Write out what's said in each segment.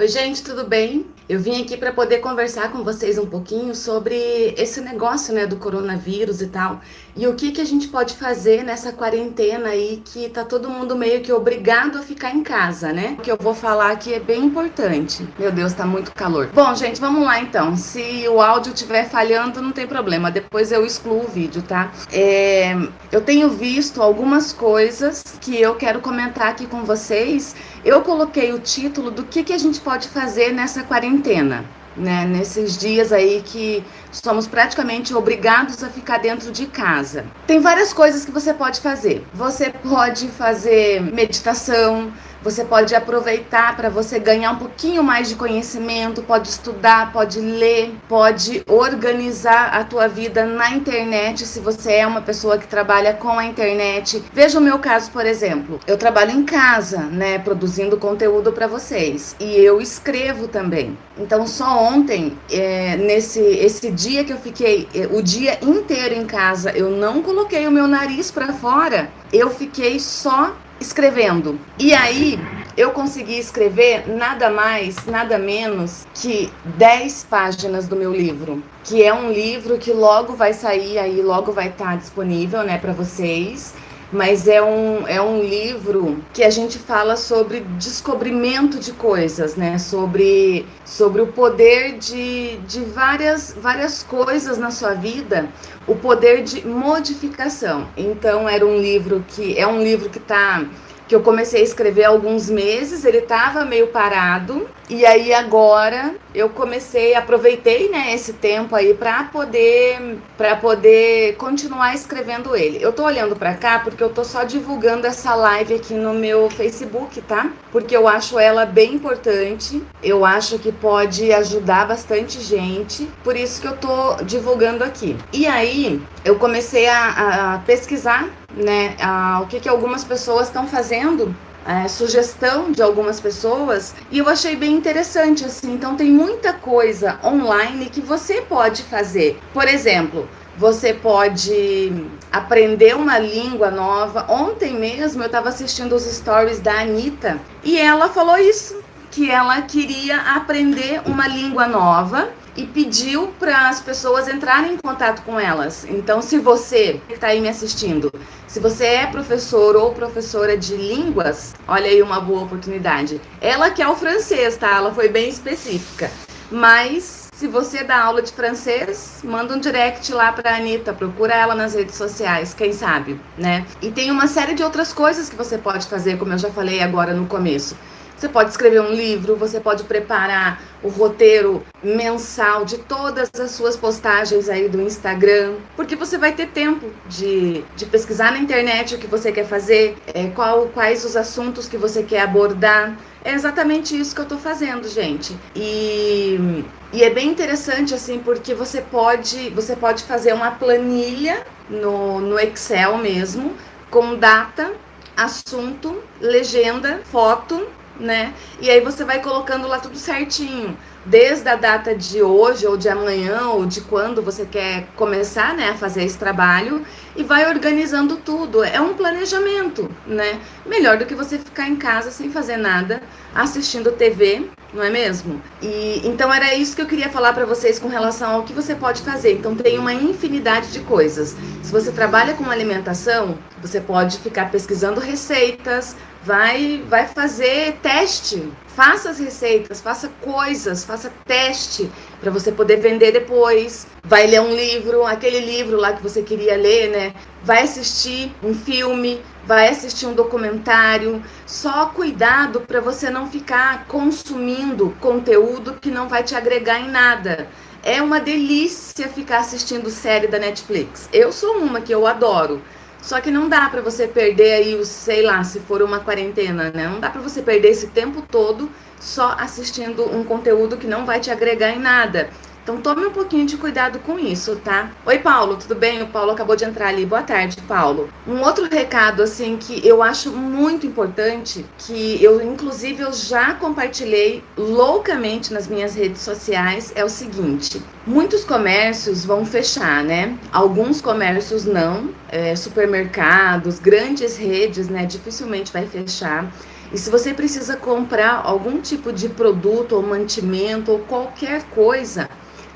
Oi, gente, tudo bem? Eu vim aqui para poder conversar com vocês um pouquinho sobre esse negócio, né, do coronavírus e tal. E o que que a gente pode fazer nessa quarentena aí que tá todo mundo meio que obrigado a ficar em casa, né? O que eu vou falar aqui é bem importante. Meu Deus, tá muito calor. Bom, gente, vamos lá então. Se o áudio estiver falhando, não tem problema. Depois eu excluo o vídeo, tá? É... Eu tenho visto algumas coisas que eu quero comentar aqui com vocês. Eu coloquei o título do que que a gente pode fazer nessa quarentena quarentena, né? Nesses dias aí que somos praticamente obrigados a ficar dentro de casa. Tem várias coisas que você pode fazer. Você pode fazer meditação, você pode aproveitar para você ganhar um pouquinho mais de conhecimento, pode estudar, pode ler, pode organizar a tua vida na internet, se você é uma pessoa que trabalha com a internet. Veja o meu caso, por exemplo. Eu trabalho em casa, né, produzindo conteúdo para vocês, e eu escrevo também. Então, só ontem, é, nesse esse dia que eu fiquei é, o dia inteiro em casa, eu não coloquei o meu nariz para fora, eu fiquei só escrevendo. E aí eu consegui escrever nada mais, nada menos que 10 páginas do meu livro, que é um livro que logo vai sair aí, logo vai estar disponível, né, para vocês mas é um, é um livro que a gente fala sobre descobrimento de coisas, né? Sobre, sobre o poder de, de várias, várias coisas na sua vida, o poder de modificação. Então era um livro que é um livro que está que eu comecei a escrever há alguns meses, ele estava meio parado, e aí agora eu comecei, aproveitei, né, esse tempo aí para poder para poder continuar escrevendo ele. Eu tô olhando para cá porque eu tô só divulgando essa live aqui no meu Facebook, tá? Porque eu acho ela bem importante. Eu acho que pode ajudar bastante gente, por isso que eu tô divulgando aqui. E aí, eu comecei a, a pesquisar né, a, o que, que algumas pessoas estão fazendo é, sugestão de algumas pessoas e eu achei bem interessante assim. Então tem muita coisa online que você pode fazer. Por exemplo, você pode aprender uma língua nova. Ontem mesmo eu estava assistindo os stories da Anitta e ela falou isso, que ela queria aprender uma língua nova e pediu para as pessoas entrarem em contato com elas. Então, se você que está aí me assistindo, se você é professor ou professora de línguas, olha aí uma boa oportunidade. Ela quer o francês, tá? Ela foi bem específica. Mas se você dá aula de francês, manda um direct lá para a Anitta, procura ela nas redes sociais, quem sabe, né? E tem uma série de outras coisas que você pode fazer, como eu já falei agora no começo. Você pode escrever um livro, você pode preparar o roteiro mensal de todas as suas postagens aí do Instagram, porque você vai ter tempo de, de pesquisar na internet o que você quer fazer, é, qual, quais os assuntos que você quer abordar. É exatamente isso que eu tô fazendo, gente. E, e é bem interessante, assim, porque você pode, você pode fazer uma planilha no, no Excel mesmo, com data, assunto, legenda, foto né? E aí você vai colocando lá tudo certinho, desde a data de hoje ou de amanhã ou de quando você quer começar, né, a fazer esse trabalho e vai organizando tudo. É um planejamento, né? Melhor do que você ficar em casa sem fazer nada, assistindo TV, não é mesmo? E então era isso que eu queria falar para vocês com relação ao que você pode fazer. Então tem uma infinidade de coisas. Se você trabalha com alimentação, você pode ficar pesquisando receitas, vai, vai fazer teste. Faça as receitas, faça coisas, faça teste para você poder vender depois. Vai ler um livro, aquele livro lá que você queria ler, né? Vai assistir um filme, vai assistir um documentário. Só cuidado para você não ficar consumindo conteúdo que não vai te agregar em nada. É uma delícia ficar assistindo série da Netflix. Eu sou uma que eu adoro. Só que não dá para você perder aí, o, sei lá, se for uma quarentena, né? Não dá para você perder esse tempo todo só assistindo um conteúdo que não vai te agregar em nada. Então tome um pouquinho de cuidado com isso, tá? Oi, Paulo, tudo bem? O Paulo acabou de entrar ali. Boa tarde, Paulo. Um outro recado, assim, que eu acho muito importante, que eu, inclusive, eu já compartilhei loucamente nas minhas redes sociais, é o seguinte. Muitos comércios vão fechar, né? Alguns comércios não. É, supermercados, grandes redes, né? Dificilmente vai fechar. E se você precisa comprar algum tipo de produto ou mantimento ou qualquer coisa,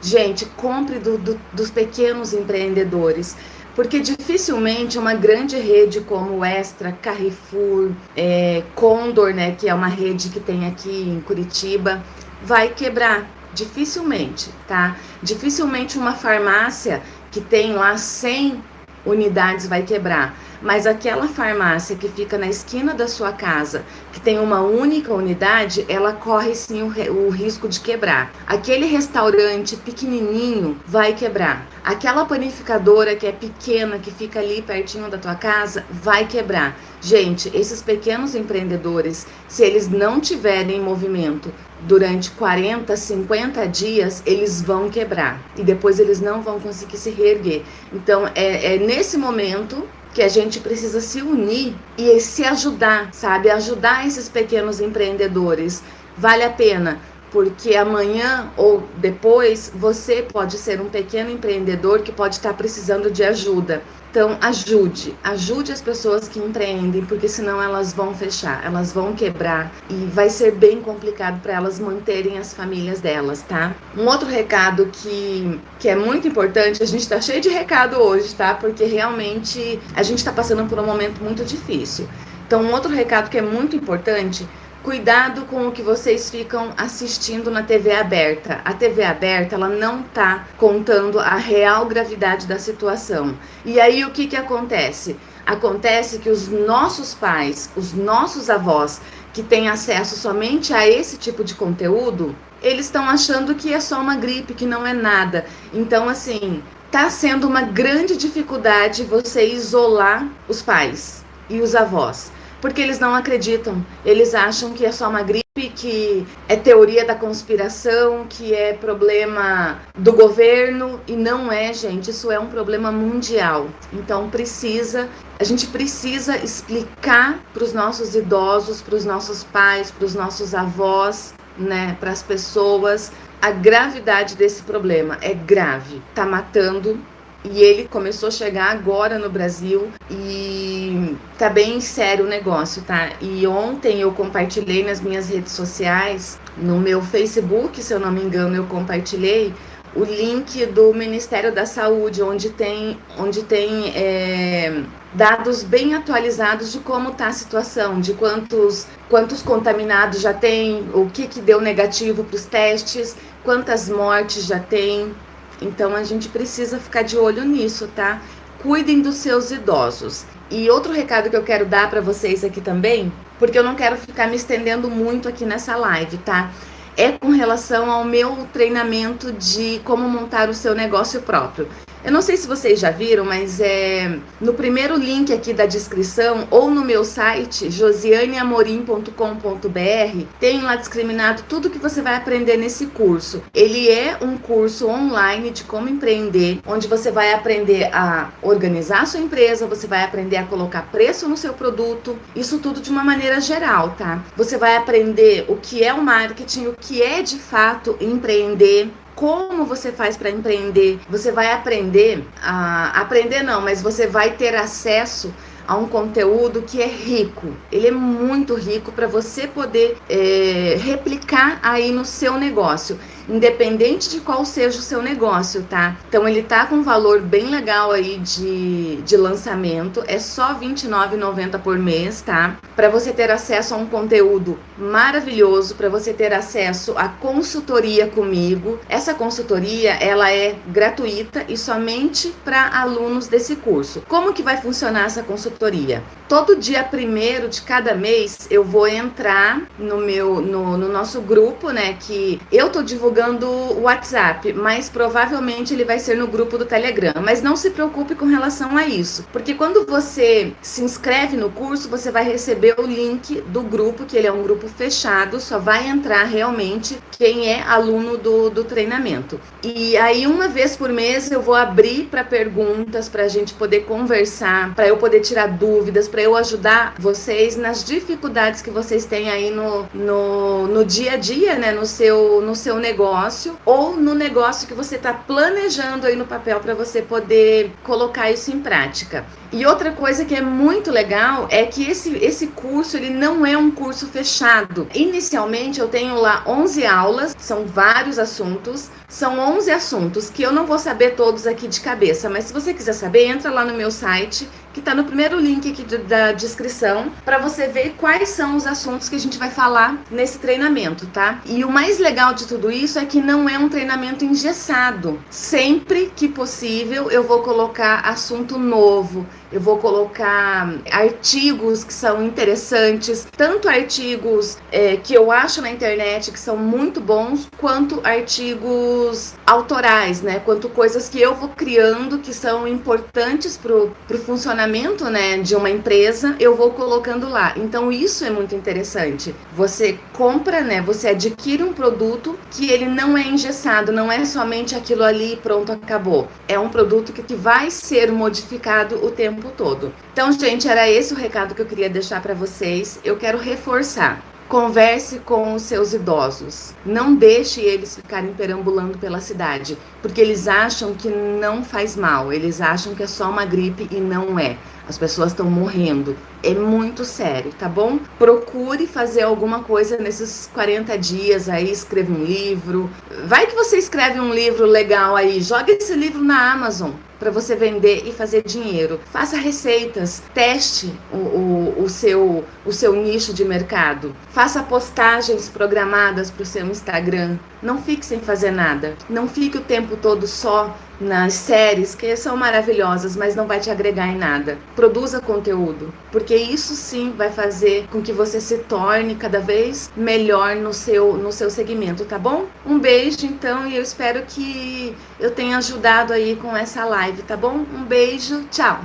gente, compre do, do, dos pequenos empreendedores. Porque dificilmente uma grande rede como Extra, Carrefour, é, Condor, né, que é uma rede que tem aqui em Curitiba, vai quebrar. Dificilmente, tá? Dificilmente uma farmácia que tem lá 100 unidades vai quebrar. Mas aquela farmácia que fica na esquina da sua casa, que tem uma única unidade, ela corre sim o, o risco de quebrar. Aquele restaurante pequenininho vai quebrar. Aquela panificadora que é pequena, que fica ali pertinho da tua casa, vai quebrar. Gente, esses pequenos empreendedores, se eles não tiverem movimento durante 40, 50 dias, eles vão quebrar e depois eles não vão conseguir se reerguer. Então, é, é nesse momento que a gente precisa se unir e se ajudar, sabe? Ajudar esses pequenos empreendedores. Vale a pena porque amanhã ou depois você pode ser um pequeno empreendedor que pode estar precisando de ajuda. Então, ajude, ajude as pessoas que empreendem, porque senão elas vão fechar, elas vão quebrar e vai ser bem complicado para elas manterem as famílias delas, tá? Um outro recado que, que é muito importante, a gente tá cheio de recado hoje, tá? Porque realmente a gente está passando por um momento muito difícil. Então, um outro recado que é muito importante Cuidado com o que vocês ficam assistindo na TV aberta. A TV aberta, ela não tá contando a real gravidade da situação. E aí o que que acontece? Acontece que os nossos pais, os nossos avós, que têm acesso somente a esse tipo de conteúdo, eles estão achando que é só uma gripe, que não é nada. Então, assim, tá sendo uma grande dificuldade você isolar os pais e os avós porque eles não acreditam. Eles acham que é só uma gripe, que é teoria da conspiração, que é problema do governo e não é, gente. Isso é um problema mundial. Então precisa, a gente precisa explicar para os nossos idosos, para os nossos pais, para os nossos avós, né, para as pessoas a gravidade desse problema. É grave, tá matando e ele começou a chegar agora no Brasil e tá bem sério o negócio, tá? E ontem eu compartilhei nas minhas redes sociais, no meu Facebook, se eu não me engano, eu compartilhei o link do Ministério da Saúde, onde tem, onde tem é, dados bem atualizados de como está a situação, de quantos, quantos contaminados já tem, o que, que deu negativo para os testes, quantas mortes já tem, então a gente precisa ficar de olho nisso, tá? Cuidem dos seus idosos. E outro recado que eu quero dar para vocês aqui também, porque eu não quero ficar me estendendo muito aqui nessa live, tá? É com relação ao meu treinamento de como montar o seu negócio próprio. Eu não sei se vocês já viram, mas é no primeiro link aqui da descrição ou no meu site josianeamorim.com.br tem lá discriminado tudo que você vai aprender nesse curso. Ele é um curso online de como empreender, onde você vai aprender a organizar a sua empresa, você vai aprender a colocar preço no seu produto, isso tudo de uma maneira geral, tá? Você vai aprender o que é o marketing, o que é de fato empreender, como você faz para empreender. Você vai aprender a aprender não, mas você vai ter acesso a um conteúdo que é rico. Ele é muito rico para você poder é, replicar aí no seu negócio independente de qual seja o seu negócio, tá? Então ele tá com um valor bem legal aí de, de lançamento, é só R$29,90 por mês, tá? Para você ter acesso a um conteúdo maravilhoso, para você ter acesso à consultoria comigo. Essa consultoria, ela é gratuita e somente para alunos desse curso. Como que vai funcionar essa consultoria? Todo dia primeiro de cada mês eu vou entrar no meu no, no nosso grupo, né, que eu tô divulgando divulgando o WhatsApp, mas provavelmente ele vai ser no grupo do Telegram. Mas não se preocupe com relação a isso, porque quando você se inscreve no curso, você vai receber o link do grupo, que ele é um grupo fechado, só vai entrar realmente quem é aluno do, do treinamento. E aí, uma vez por mês, eu vou abrir para perguntas, para a gente poder conversar, para eu poder tirar dúvidas, para eu ajudar vocês nas dificuldades que vocês têm aí no, no, no dia a dia, né, no seu, no seu negócio negócio ou no negócio que você está planejando aí no papel para você poder colocar isso em prática. E outra coisa que é muito legal é que esse, esse curso ele não é um curso fechado. Inicialmente eu tenho lá 11 aulas, são vários assuntos, são 11 assuntos que eu não vou saber todos aqui de cabeça, mas se você quiser saber, entra lá no meu site, que está no primeiro link aqui da descrição, para você ver quais são os assuntos que a gente vai falar nesse treinamento, tá? E o mais legal de tudo isso é que não é um treinamento engessado. Sempre que possível, eu vou colocar assunto novo, eu vou colocar artigos que são interessantes, tanto artigos é, que eu acho na internet que são muito bons, quanto artigos autorais, né? Quanto coisas que eu vou criando que são importantes pro, pro funcionamento, né, de uma empresa, eu vou colocando lá. Então isso é muito interessante. Você compra, né? Você adquire um produto que ele não é engessado, não é somente aquilo ali pronto acabou. É um produto que, que vai ser modificado o tempo tempo todo. Então, gente, era esse o recado que eu queria deixar para vocês. Eu quero reforçar. Converse com os seus idosos. Não deixe eles ficarem perambulando pela cidade, porque eles acham que não faz mal, eles acham que é só uma gripe e não é. As pessoas estão morrendo. É muito sério, tá bom? Procure fazer alguma coisa nesses 40 dias aí, escreva um livro. Vai que você escreve um livro legal aí, joga esse livro na Amazon para você vender e fazer dinheiro. Faça receitas, teste o, o, o, seu, o seu nicho de mercado. Faça postagens programadas para o seu Instagram. Não fique sem fazer nada. Não fique o tempo todo só nas séries, que são maravilhosas, mas não vai te agregar em nada. Produza conteúdo, porque isso sim vai fazer com que você se torne cada vez melhor no seu, no seu segmento, tá bom? Um beijo, então, e eu espero que eu tenha ajudado aí com essa live, tá bom? Um beijo, tchau!